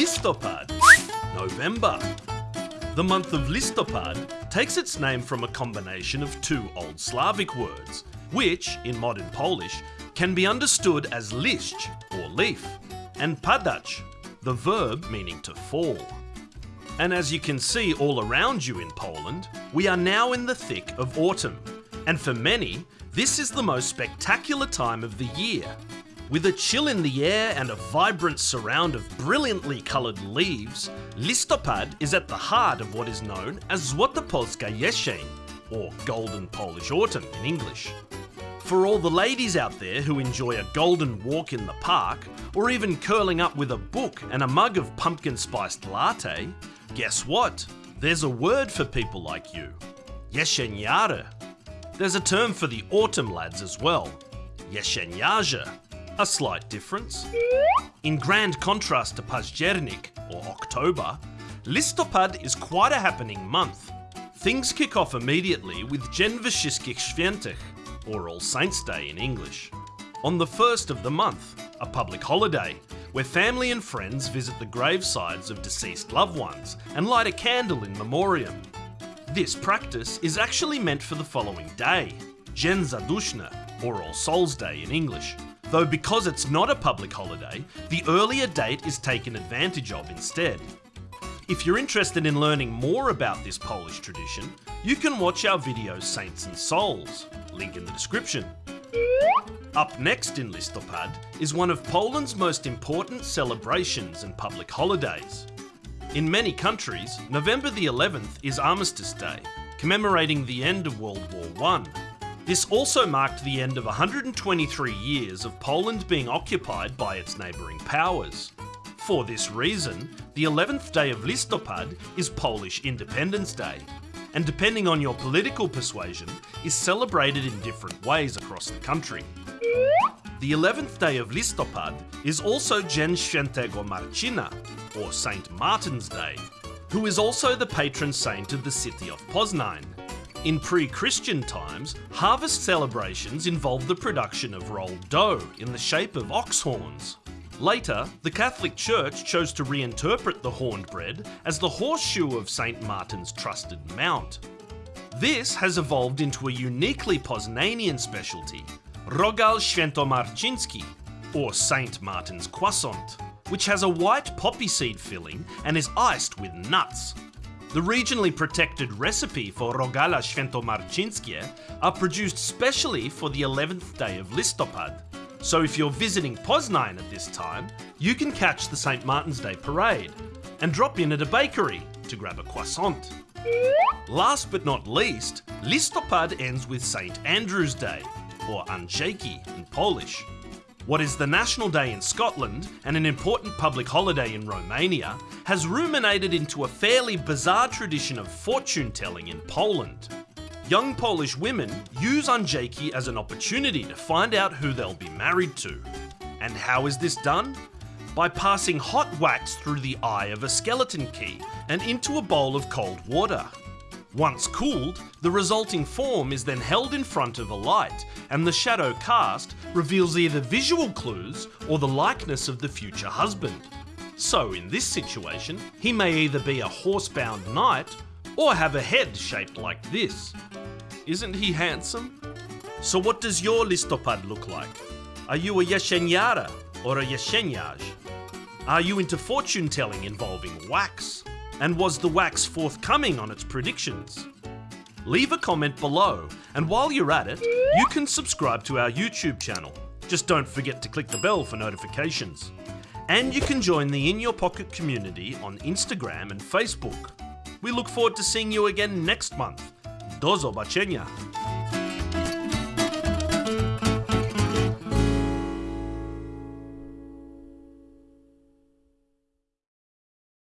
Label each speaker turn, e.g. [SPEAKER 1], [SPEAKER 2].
[SPEAKER 1] Listopad, November. The month of Listopad takes its name from a combination of two Old Slavic words, which, in modern Polish, can be understood as liść or leaf, and padać, the verb meaning to fall. And as you can see all around you in Poland, we are now in the thick of autumn. And for many, this is the most spectacular time of the year. With a chill in the air and a vibrant surround of brilliantly coloured leaves, Listopad is at the heart of what is known as Złota Polska Jesień, or Golden Polish Autumn in English. For all the ladies out there who enjoy a golden walk in the park, or even curling up with a book and a mug of pumpkin spiced latte, guess what? There's a word for people like you. Jesieniary. There's a term for the autumn lads as well. Jesieniarze. A slight difference. In grand contrast to Październik, or October, Listopad is quite a happening month. Things kick off immediately with Wszystkich Świętych, or All Saints' Day in English. On the first of the month, a public holiday, where family and friends visit the gravesides of deceased loved ones and light a candle in memoriam. This practice is actually meant for the following day, Dzień Zaduszny, or All Souls' Day in English, though because it's not a public holiday, the earlier date is taken advantage of instead. If you're interested in learning more about this Polish tradition, you can watch our video Saints and Souls, link in the description. Up next in Listopad is one of Poland's most important celebrations and public holidays. In many countries, November the 11th is Armistice Day, commemorating the end of World War I. This also marked the end of 123 years of Poland being occupied by its neighbouring powers. For this reason, the 11th day of Listopad is Polish Independence Day, and depending on your political persuasion, is celebrated in different ways across the country. The 11th day of Listopad is also Dzień Świętego Marcina, or St. Martin's Day, who is also the patron saint of the city of Poznań. In pre-Christian times, harvest celebrations involved the production of rolled dough in the shape of ox horns. Later, the Catholic Church chose to reinterpret the horned bread as the horseshoe of St. Martin's trusted mount. This has evolved into a uniquely Poznanian specialty, Rogal Świętomarciński, or St. Martin's croissant, which has a white poppy seed filling and is iced with nuts. The regionally protected recipe for Rogala Świętomarcińskie are produced specially for the 11th day of Listopad. So if you're visiting Poznań at this time, you can catch the St. Martin's Day parade and drop in at a bakery to grab a croissant. Last but not least, Listopad ends with St. Andrew's Day, or Andrzejki in Polish. What is the national day in Scotland and an important public holiday in Romania has ruminated into a fairly bizarre tradition of fortune telling in Poland. Young Polish women use Andrzejki as an opportunity to find out who they'll be married to. And how is this done? By passing hot wax through the eye of a skeleton key and into a bowl of cold water. Once cooled, the resulting form is then held in front of a light, and the shadow cast reveals either visual clues or the likeness of the future husband. So in this situation, he may either be a horse-bound knight or have a head shaped like this. Isn't he handsome? So what does your listopad look like? Are you a jesieniara or a jesieniarz? Are you into fortune telling involving wax? And was the wax forthcoming on its predictions? Leave a comment below, and while you're at it, you can subscribe to our YouTube channel. Just don't forget to click the bell for notifications. And you can join the In Your Pocket community on Instagram and Facebook. We look forward to seeing you again next month. Do zobaczenia!